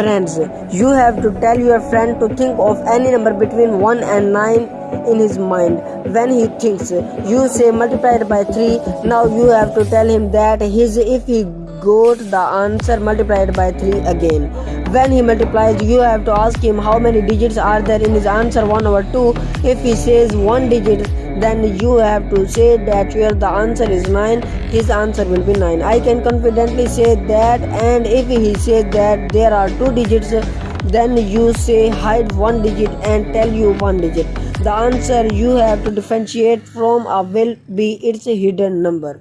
friends you have to tell friend to think of any number gotta answer sheet bets hidden